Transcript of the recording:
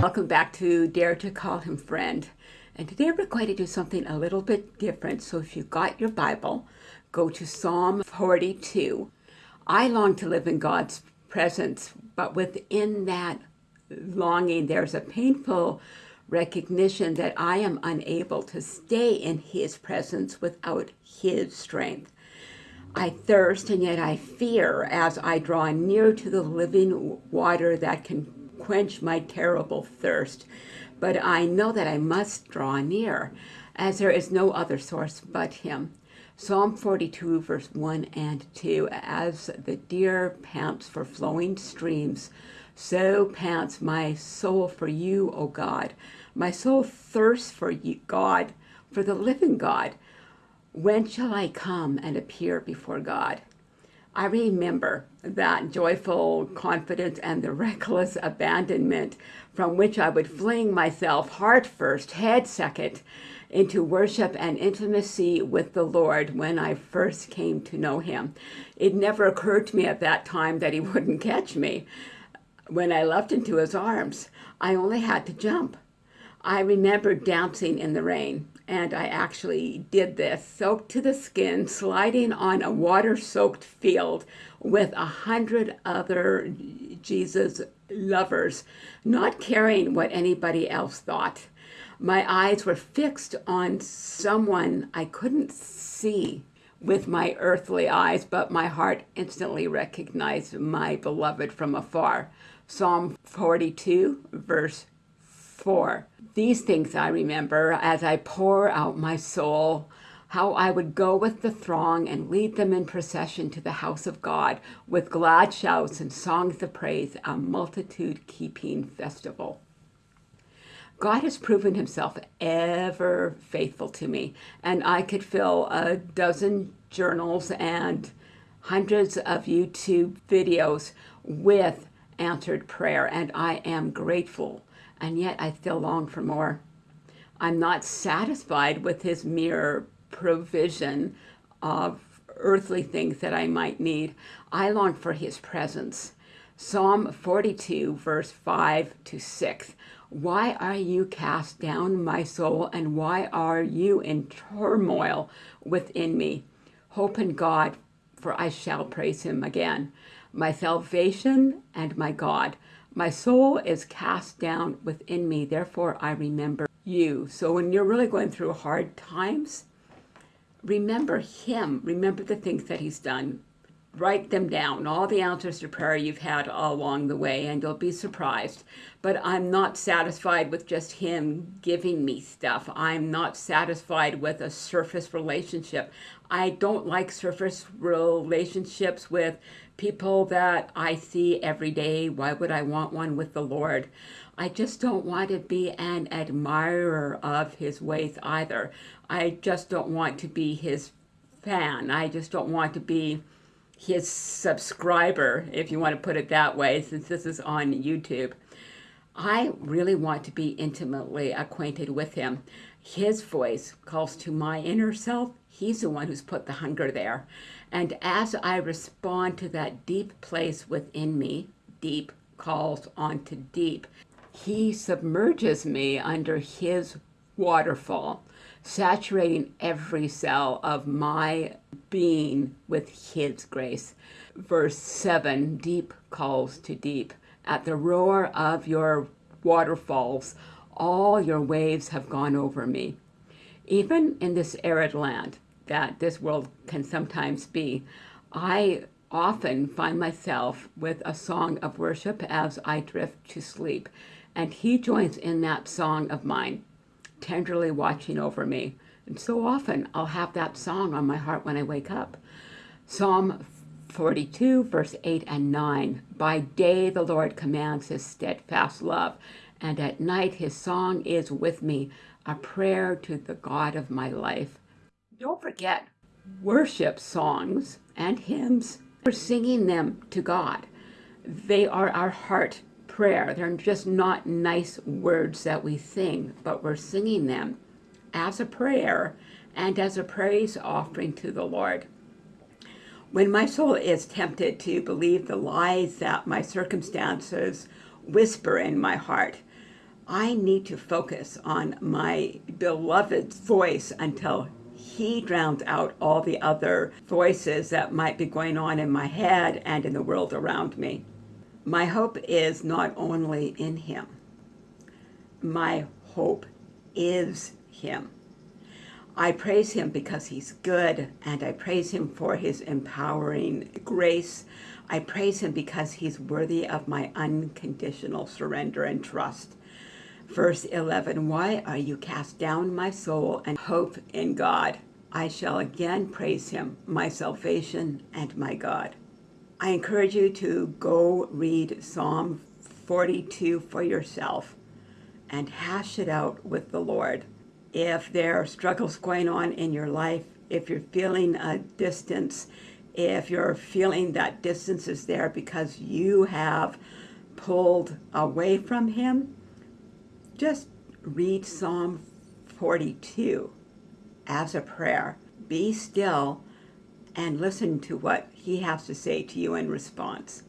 Welcome back to Dare to Call Him Friend. And today we're going to do something a little bit different. So if you've got your Bible, go to Psalm 42. I long to live in God's presence, but within that longing, there's a painful recognition that I am unable to stay in His presence without His strength. I thirst and yet I fear as I draw near to the living water that can quench my terrible thirst. But I know that I must draw near, as there is no other source but him. Psalm 42, verse 1 and 2, As the deer pants for flowing streams, so pants my soul for you, O God. My soul thirsts for you, God, for the living God. When shall I come and appear before God? I remember that joyful confidence and the reckless abandonment from which I would fling myself heart first, head second, into worship and intimacy with the Lord when I first came to know him. It never occurred to me at that time that he wouldn't catch me when I leapt into his arms. I only had to jump. I remember dancing in the rain, and I actually did this, soaked to the skin, sliding on a water-soaked field with a hundred other Jesus lovers, not caring what anybody else thought. My eyes were fixed on someone I couldn't see with my earthly eyes, but my heart instantly recognized my beloved from afar. Psalm 42, verse 4. These things I remember as I pour out my soul, how I would go with the throng and lead them in procession to the house of God with glad shouts and songs of praise, a multitude-keeping festival. God has proven himself ever faithful to me, and I could fill a dozen journals and hundreds of YouTube videos with answered prayer, and I am grateful, and yet I still long for more. I'm not satisfied with his mere provision of earthly things that I might need. I long for his presence. Psalm 42, verse 5 to 6. Why are you cast down, my soul, and why are you in turmoil within me? Hope in God, for I shall praise him again. My salvation and my God. My soul is cast down within me, therefore I remember you. So when you're really going through hard times, remember him. Remember the things that he's done write them down, all the answers to prayer you've had all along the way, and you'll be surprised. But I'm not satisfied with just him giving me stuff. I'm not satisfied with a surface relationship. I don't like surface relationships with people that I see every day. Why would I want one with the Lord? I just don't want to be an admirer of his ways either. I just don't want to be his fan. I just don't want to be his subscriber, if you want to put it that way, since this is on YouTube. I really want to be intimately acquainted with him. His voice calls to my inner self. He's the one who's put the hunger there. And as I respond to that deep place within me, deep calls onto deep, he submerges me under his waterfall saturating every cell of my being with his grace. Verse 7, deep calls to deep. At the roar of your waterfalls, all your waves have gone over me. Even in this arid land that this world can sometimes be, I often find myself with a song of worship as I drift to sleep. And he joins in that song of mine tenderly watching over me. And so often I'll have that song on my heart when I wake up. Psalm 42, verse 8 and 9. By day the Lord commands his steadfast love, and at night his song is with me, a prayer to the God of my life. Don't forget, worship songs and hymns, we're singing them to God. They are our heart prayer. They're just not nice words that we sing, but we're singing them as a prayer and as a praise offering to the Lord. When my soul is tempted to believe the lies that my circumstances whisper in my heart, I need to focus on my beloved's voice until he drowns out all the other voices that might be going on in my head and in the world around me. My hope is not only in him, my hope is him. I praise him because he's good, and I praise him for his empowering grace. I praise him because he's worthy of my unconditional surrender and trust. Verse 11 Why are you cast down, my soul, and hope in God? I shall again praise him, my salvation and my God. I encourage you to go read Psalm 42 for yourself and hash it out with the Lord if there are struggles going on in your life, if you're feeling a distance, if you're feeling that distance is there because you have pulled away from Him, just read Psalm 42 as a prayer. Be still and listen to what He has to say to you in response.